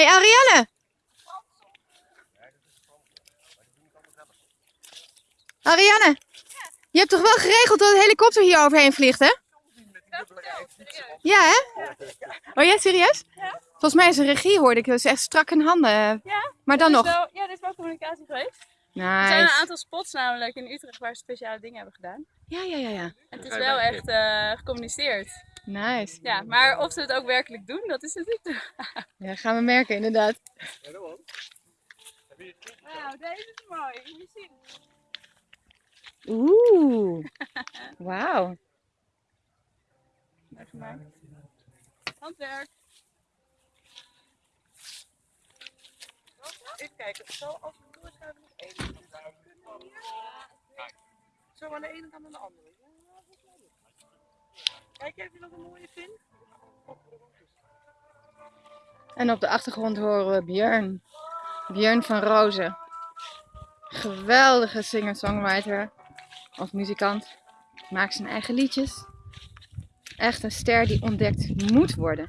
hey Ariane! Ariane! Je hebt toch wel geregeld dat een helikopter hier overheen vliegt, hè? Ja, hè? Oh ja, serieus? Volgens mij is een regie, hoorde ik. Dat is echt strak in handen. Ja? Maar dan nog. wel- ja, dit is wel communicatie geweest. Er zijn een aantal spots namelijk in Utrecht waar ze speciale dingen hebben gedaan. Ja, ja, ja, ja. En het is wel echt eh, gecommuniceerd. Nice. Ja, maar of ze het ook werkelijk doen, dat is natuurlijk de Ja, gaan we merken, inderdaad. Wauw, deze is mooi. Moet je zien. Oeh. Wauw. Handwerk. Even kijken, zo als we doorschuiven nog één. kunnen. Zo aan de ene kant aan de andere. Ja, dat is wel leuk. Kijk even nog een mooie vindt. En op de achtergrond horen we Björn. Björn van Rozen. Geweldige singer-songwriter. Of muzikant. Maakt zijn eigen liedjes. Echt een ster die ontdekt moet worden.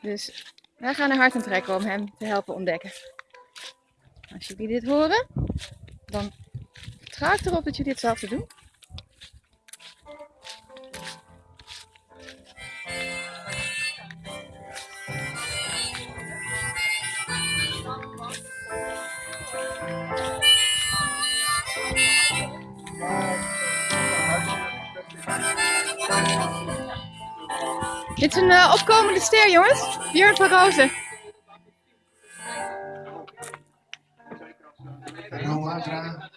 Dus wij gaan er hard aan trekken om hem te helpen ontdekken. Als jullie dit horen, dan ik erop dat jullie hetzelfde doen. Dit is een eh, opkomende ster, jongens. Björn van Rozen.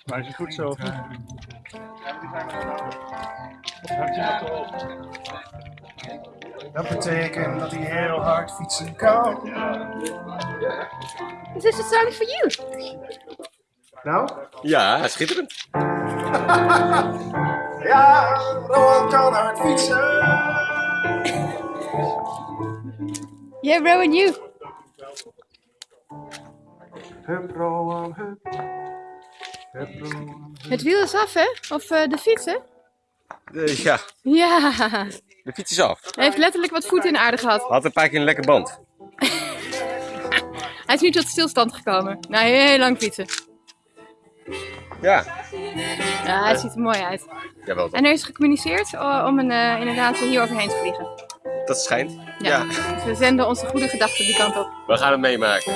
Maar is het goed zo? Dat betekent dat hij heel hard fietsen kan. This is a song for you. Nou? Ja, schitterend. Ja, Rowan kan hard fietsen. Yeah, Rowan, you. Hup, Rowan, hup. Het wiel is af, hè? Of eh, de fiets, hè? Eh, ja, Ja. de fiets is af. Hij heeft letterlijk wat voeten in de aarde gehad. Had een paar keer een lekker band. Hij is nu tot stilstand gekomen. Na heel lang fietsen. Ja, Ja, hij ziet er mooi uit. jawel dan. En er is gecommuniceerd eh, om een, inderdaad hier overheen te vliegen. Dat schijnt. Ja. Ja, Dus we zenden onze goede gedachten die kant op. we gaan het meemaken.